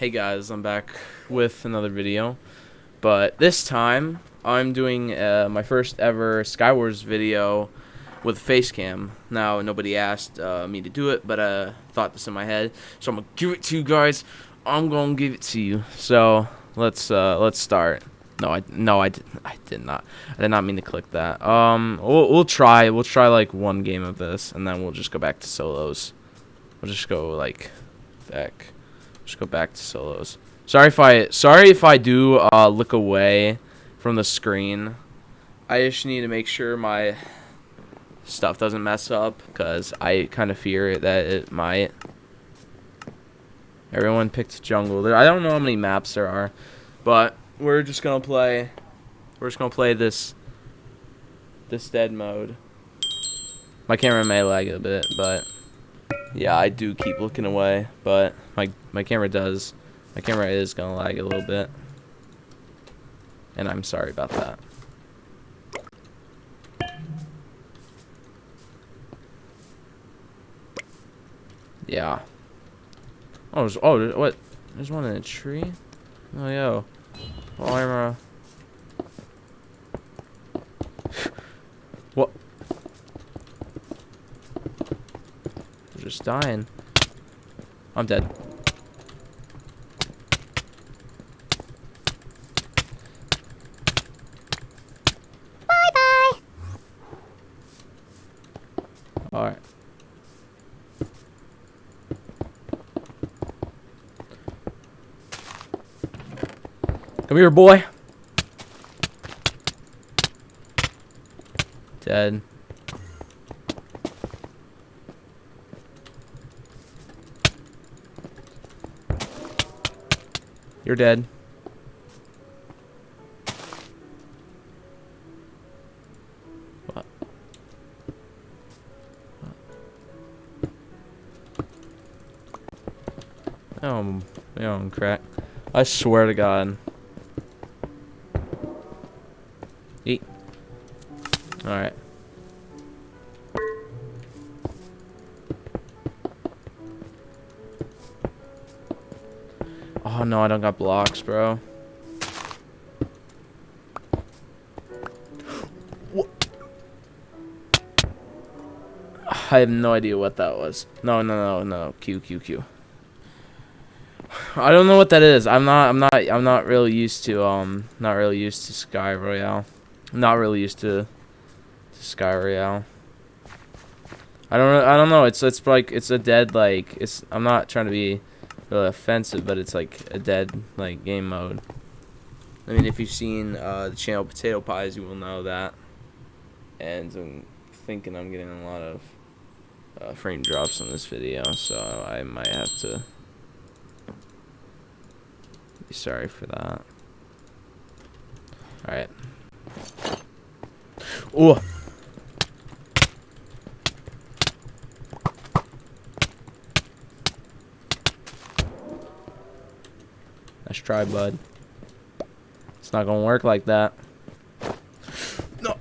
Hey guys, I'm back with another video, but this time I'm doing uh, my first ever Skywars video with face cam. Now nobody asked uh, me to do it, but uh, thought this in my head, so I'm gonna give it to you guys. I'm gonna give it to you. So let's uh, let's start. No, I no I did I did not I did not mean to click that. Um, we'll we'll try we'll try like one game of this, and then we'll just go back to solos. We'll just go like back. Just go back to solos. Sorry if I sorry if I do uh, look away from the screen. I just need to make sure my stuff doesn't mess up because I kind of fear that it might. Everyone picked jungle. I don't know how many maps there are, but we're just gonna play. We're just gonna play this. This dead mode. My camera may lag a bit, but yeah, I do keep looking away, but my my camera does. My camera is gonna lag a little bit, and I'm sorry about that. Yeah. Oh, there's, oh, what? There's one in a tree. Oh, yo. Oh, I'm uh. what? They're just dying. I'm dead. Alright. Come here, boy. Dead. You're dead. Oh, oh, crack. I swear to God. Eat. Alright. Oh no, I don't got blocks, bro. What? I have no idea what that was. No, no, no, no. Q, Q, Q. I don't know what that is. I'm not. I'm not. I'm not really used to. Um. Not really used to Sky Royale. Not really used to. to Sky Royale. I don't. I don't know. It's. It's like. It's a dead. Like. It's. I'm not trying to be really offensive, but it's like a dead like game mode. I mean, if you've seen uh, the channel Potato Pies, you will know that. And I'm thinking I'm getting a lot of uh, frame drops on this video, so I might have to sorry for that. Alright. Oh! Nice try, bud. It's not gonna work like that. No.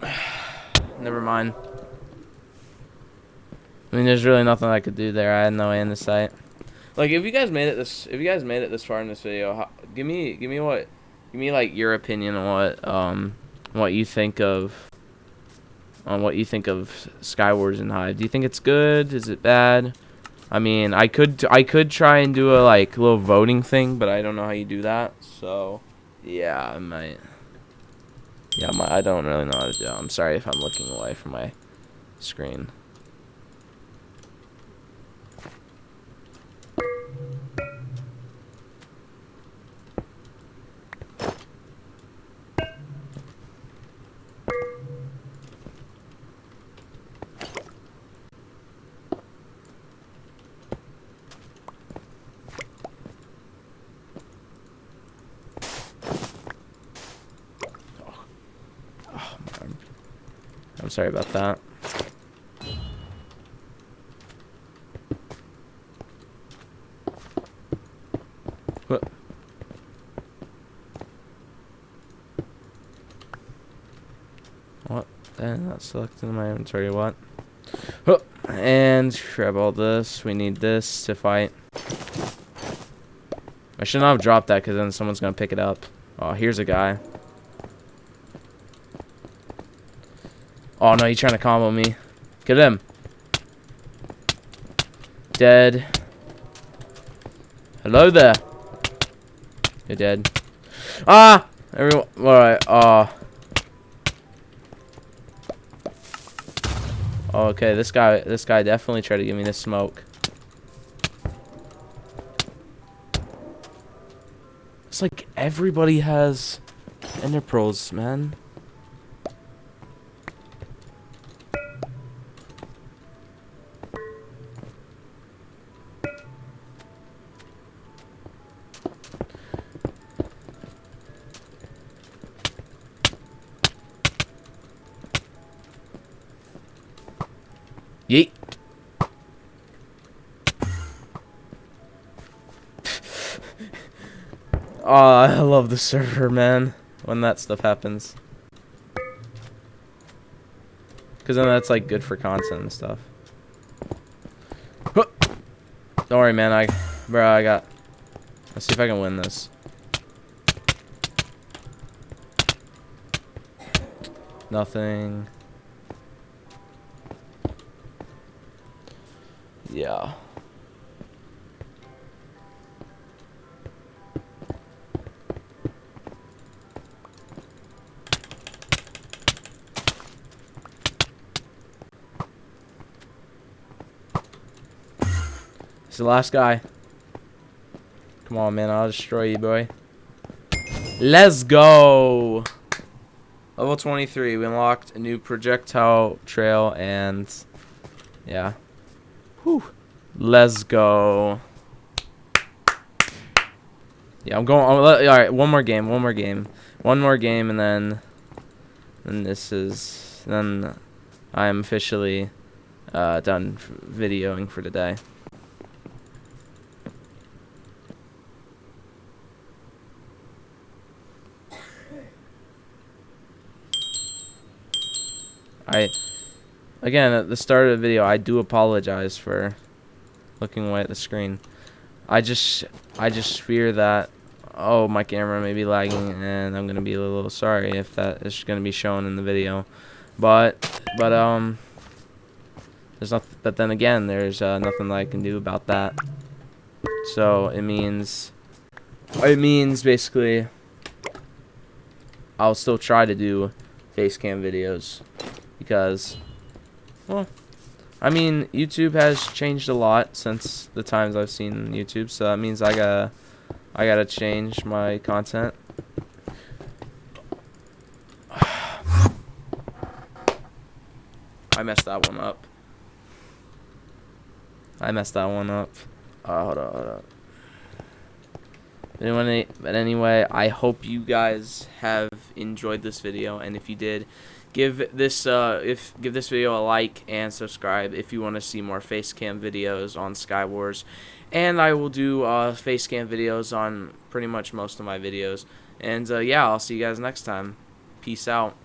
Never mind. I mean, there's really nothing I could do there. I had no end in sight. Like, if you guys made it this, if you guys made it this far in this video, how, give me, give me what, give me like your opinion on what, um, what you think of, on what you think of Skywars and Hive. Do you think it's good? Is it bad? I mean, I could, I could try and do a like little voting thing, but I don't know how you do that. So, yeah, I might. Yeah, my, I don't really know how to do. I'm sorry if I'm looking away from my screen. Sorry about that. What? What? Then not selected in my inventory. What? Huh. And grab all this. We need this to fight. I should not have dropped that because then someone's going to pick it up. Oh, here's a guy. Oh, no, he's trying to combo me. Get him. Dead. Hello there. You're dead. Ah! Everyone. Alright. Oh. Okay, this guy. This guy definitely tried to give me this smoke. It's like everybody has ender pearls, man. Yeet. oh, I love the server, man. When that stuff happens. Because then that's like good for content and stuff. Don't worry, man. I, bro, I got. Let's see if I can win this. Nothing. Yeah. The last guy. Come on, man. I'll destroy you, boy. Let's go. Level 23. We unlocked a new projectile trail and... Yeah. Whew. Let's go. Yeah, I'm going. All right, one more game. One more game. One more game, and then, then this is then I am officially uh, done videoing for today. I Again, at the start of the video, I do apologize for looking away at the screen. I just, I just fear that, oh, my camera may be lagging, and I'm gonna be a little sorry if that is gonna be shown in the video. But, but um, there's not. But then again, there's uh, nothing that I can do about that. So it means, it means basically, I'll still try to do face cam videos because well, I mean, YouTube has changed a lot since the times I've seen YouTube, so that means I gotta, I gotta change my content. I messed that one up. I messed that one up. Uh, hold on, hold on. Anyway, but anyway, I hope you guys have enjoyed this video, and if you did, give this uh, if give this video a like and subscribe if you want to see more face cam videos on Skywars and I will do uh, face cam videos on pretty much most of my videos. And uh, yeah I'll see you guys next time. Peace out